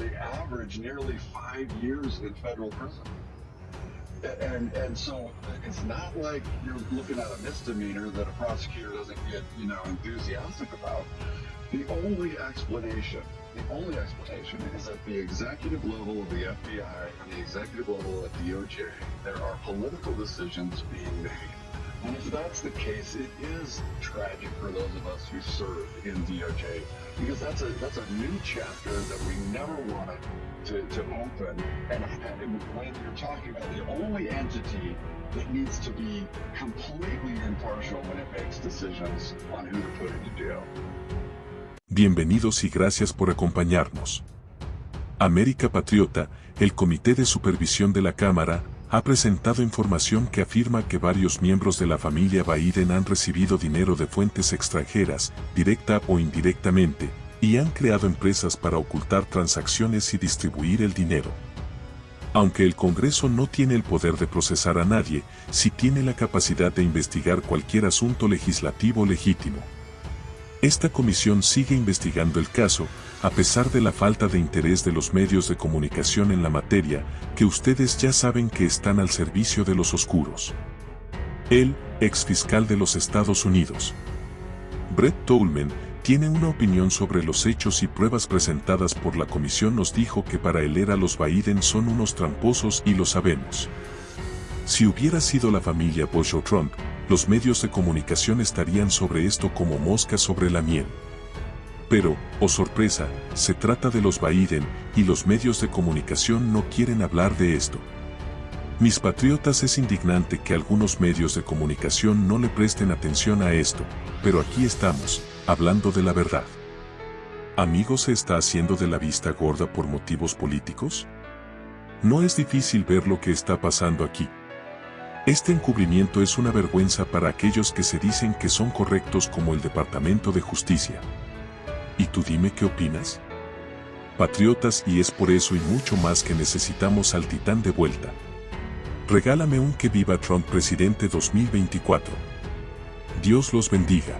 they average nearly five years in federal prison. And and so it's not like you're looking at a misdemeanor that a prosecutor doesn't get, you know, enthusiastic about. The only explanation, the only explanation is at the executive level of the FBI and the executive level at DOJ, there are political decisions being made. And if that's the case, it is tragic for those of us who serve in DOJ because that's a that's a new chapter that we never wanted to, to open. And, when you're talking about the only entity that needs to be completely impartial when it makes decisions on who to put into jail. Bienvenidos y gracias por acompañarnos. América Patriota, el Comité de Supervisión de la Cámara, ha presentado información que afirma que varios miembros de la familia Biden han recibido dinero de fuentes extranjeras, directa o indirectamente, y han creado empresas para ocultar transacciones y distribuir el dinero. Aunque el Congreso no tiene el poder de procesar a nadie, sí tiene la capacidad de investigar cualquier asunto legislativo legítimo. Esta comisión sigue investigando el caso, a pesar de la falta de interés de los medios de comunicación en la materia, que ustedes ya saben que están al servicio de los oscuros. El, ex fiscal de los Estados Unidos. Brett Tolman, tiene una opinión sobre los hechos y pruebas presentadas por la comisión nos dijo que para él era los Biden son unos tramposos y lo sabemos. Si hubiera sido la familia Bush o Trump, los medios de comunicación estarían sobre esto como moscas sobre la miel. Pero, oh sorpresa, se trata de los Biden y los medios de comunicación no quieren hablar de esto. Mis patriotas es indignante que algunos medios de comunicación no le presten atención a esto, pero aquí estamos, hablando de la verdad. ¿Amigo se está haciendo de la vista gorda por motivos políticos? No es difícil ver lo que está pasando aquí. Este encubrimiento es una vergüenza para aquellos que se dicen que son correctos como el Departamento de Justicia. ¿Y tú dime qué opinas? Patriotas y es por eso y mucho más que necesitamos al titán de vuelta. Regálame un que viva Trump presidente 2024. Dios los bendiga.